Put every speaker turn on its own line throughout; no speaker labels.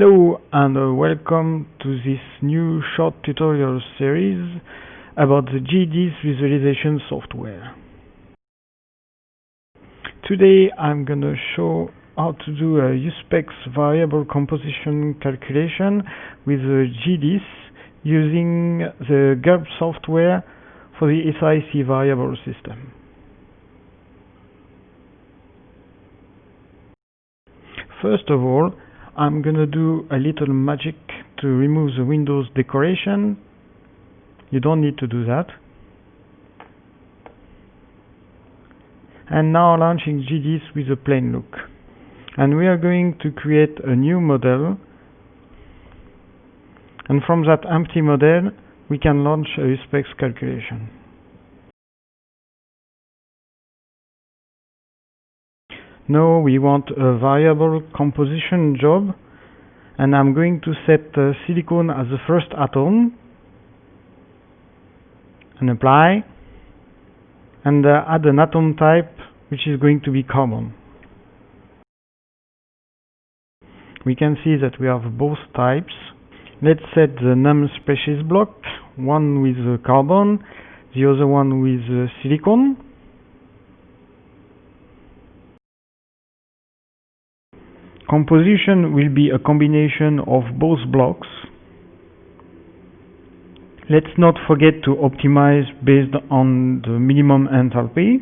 Hello and welcome to this new short tutorial series about the GDIS visualization software. Today I'm going to show how to do a USPEX variable composition calculation with the GDIS using the GULP software for the SIC variable system. First of all, I'm gonna do a little magic to remove the Windows decoration. You don't need to do that. And now launching GDIS with a plain look. And we are going to create a new model. And from that empty model, we can launch a USPEX calculation. Now we want a variable composition job and I'm going to set uh, silicon as the first atom and apply and uh, add an atom type which is going to be carbon. We can see that we have both types. Let's set the num species block, one with uh, carbon, the other one with uh, silicon. Composition will be a combination of both blocks. Let's not forget to optimize based on the minimum enthalpy.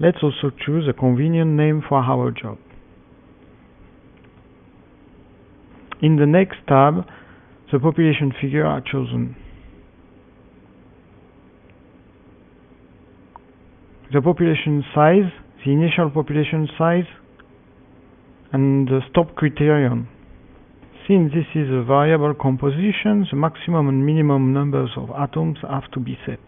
Let's also choose a convenient name for our job. In the next tab, the population figure are chosen. The population size the initial population size and the stop criterion. Since this is a variable composition, the maximum and minimum numbers of atoms have to be set.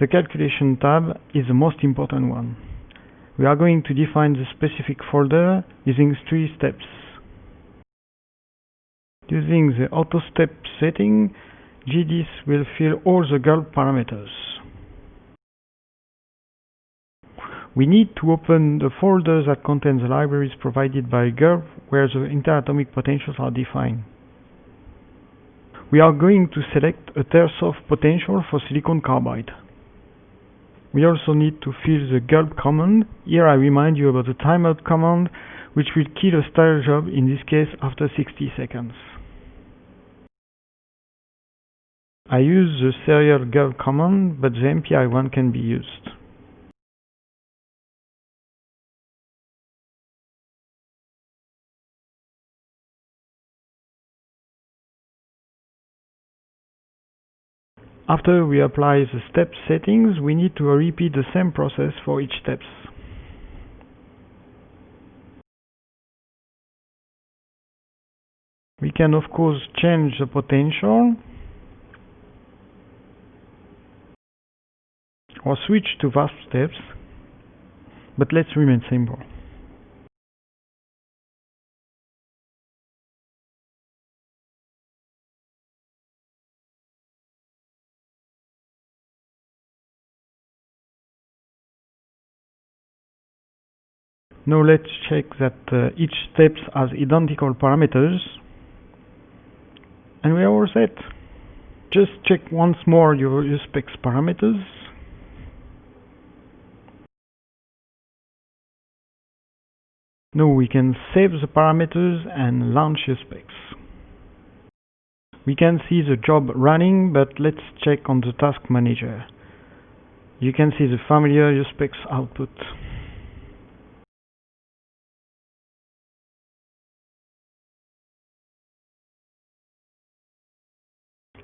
The calculation tab is the most important one. We are going to define the specific folder using three steps. Using the auto step setting, GDIS will fill all the GULP parameters. We need to open the folder that contains the libraries provided by GULP where the interatomic potentials are defined. We are going to select a Tersoff potential for silicon carbide. We also need to fill the GULP command. Here I remind you about the timeout command which will kill a style job, in this case after 60 seconds. I use the serial GULP command, but the MPI one can be used. After we apply the step settings, we need to repeat the same process for each steps. We can of course change the potential or switch to VASP steps, but let's remain simple. Now let's check that uh, each step has identical parameters and we are all set. Just check once more your USPEX parameters Now we can save the parameters and launch USPEX. We can see the job running, but let's check on the task manager. You can see the familiar USPEX output.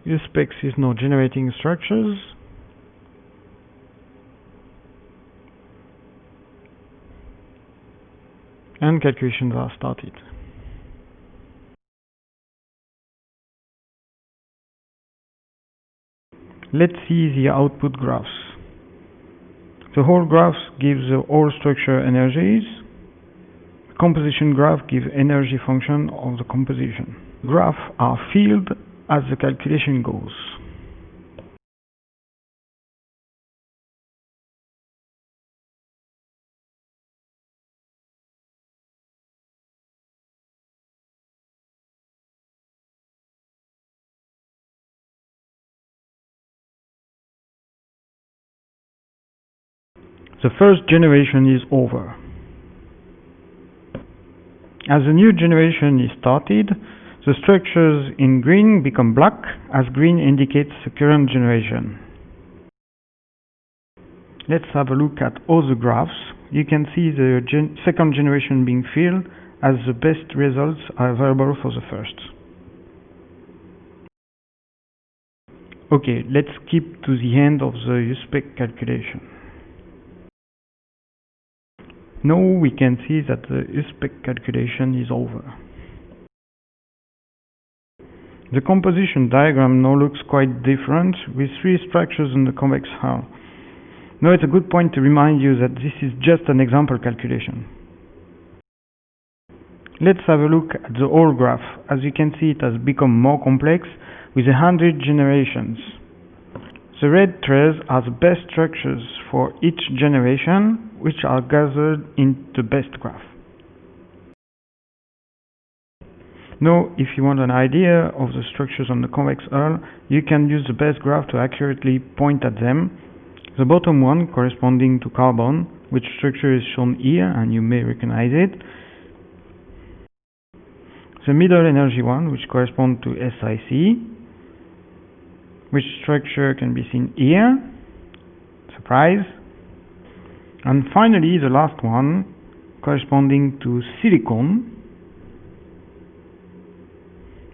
USPEX is now generating structures and calculations are started. Let's see the output graphs. The whole graph gives the whole structure energies. The composition graph gives energy function of the composition. Graphs are filled as the calculation goes. The first generation is over. As a new generation is started, the structures in green become black as green indicates the current generation. Let's have a look at all the graphs. You can see the gen second generation being filled as the best results are available for the first. Okay, let's skip to the end of the USPEX calculation. Now we can see that the USPEX calculation is over. The composition diagram now looks quite different with three structures in the convex hull. Now it's a good point to remind you that this is just an example calculation. Let's have a look at the whole graph. As you can see it has become more complex with a hundred generations. The red threads are the best structures for each generation which are gathered in the best graph. Now, if you want an idea of the structures on the convex hull, you can use the best graph to accurately point at them. The bottom one, corresponding to carbon, which structure is shown here, and you may recognize it. The middle energy one, which corresponds to SiC, which structure can be seen here. Surprise. And finally, the last one, corresponding to silicon,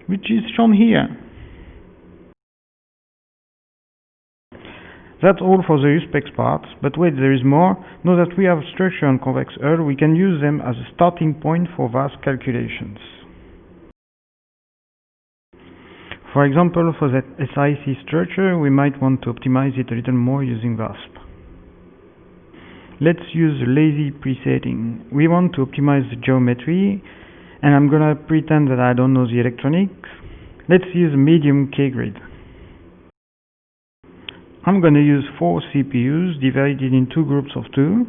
which is shown here. That's all for the USPEX part, but wait, there is more. Now that we have structure on convex hull, we can use them as a starting point for VASP calculations. For example, for that SiC structure, we might want to optimize it a little more using VASP. Let's use lazy presetting. We want to optimize the geometry and I'm gonna pretend that I don't know the electronics. Let's use medium K-grid. I'm gonna use four CPUs divided in two groups of two.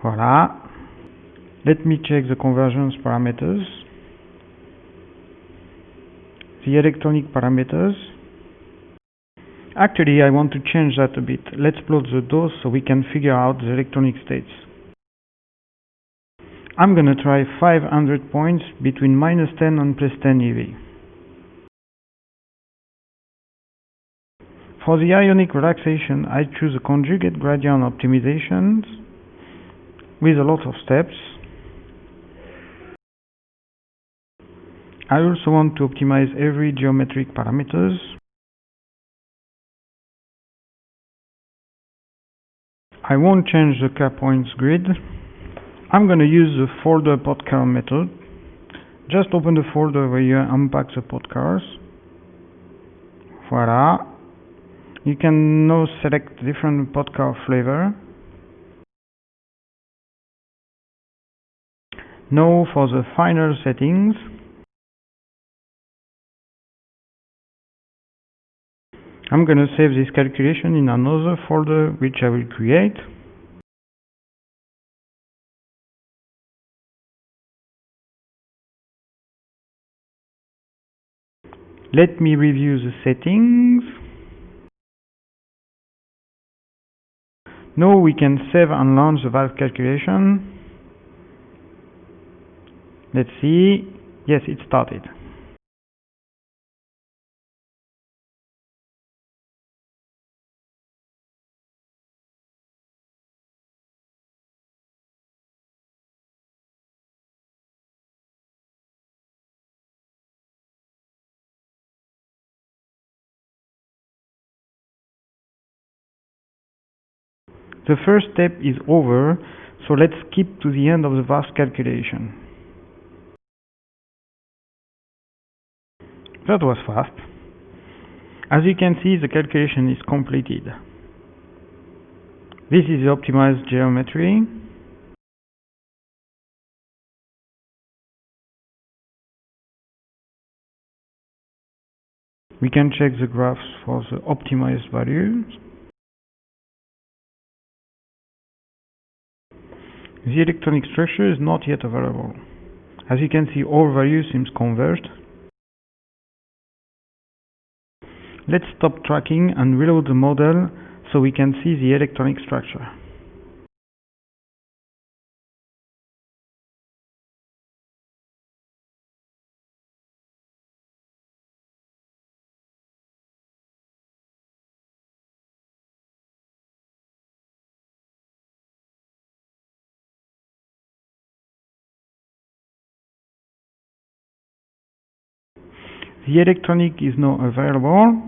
Voila. Let me check the convergence parameters. The electronic parameters. Actually, I want to change that a bit. Let's plot the DOS so we can figure out the electronic states. I'm gonna try 500 points between minus 10 and plus 10 eV. For the ionic relaxation, I choose a conjugate gradient optimization with a lot of steps. I also want to optimize every geometric parameters. I won't change the k-points grid. I'm going to use the folder POTCAR method. Just open the folder where you unpack the POTCARs. Voila. You can now select different POTCAR flavor. Now for the final settings. I'm going to save this calculation in another folder which I will create. Let me review the settings. Now we can save and launch the valve calculation. Let's see. Yes, it started. The first step is over, so let's skip to the end of the VASP calculation. That was fast. As you can see, the calculation is completed. This is the optimized geometry. We can check the graphs for the optimized values. The electronic structure is not yet available. As you can see, all values seems converged. Let's stop tracking and reload the model so we can see the electronic structure. The electronic is now available.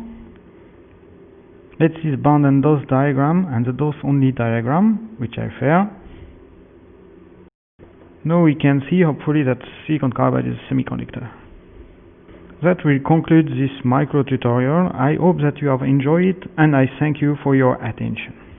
Let's bond and DOS diagram and the DOS only diagram, which I fair. Now we can see hopefully that silicon carbide is a semiconductor. That will conclude this micro tutorial. I hope that you have enjoyed it and I thank you for your attention.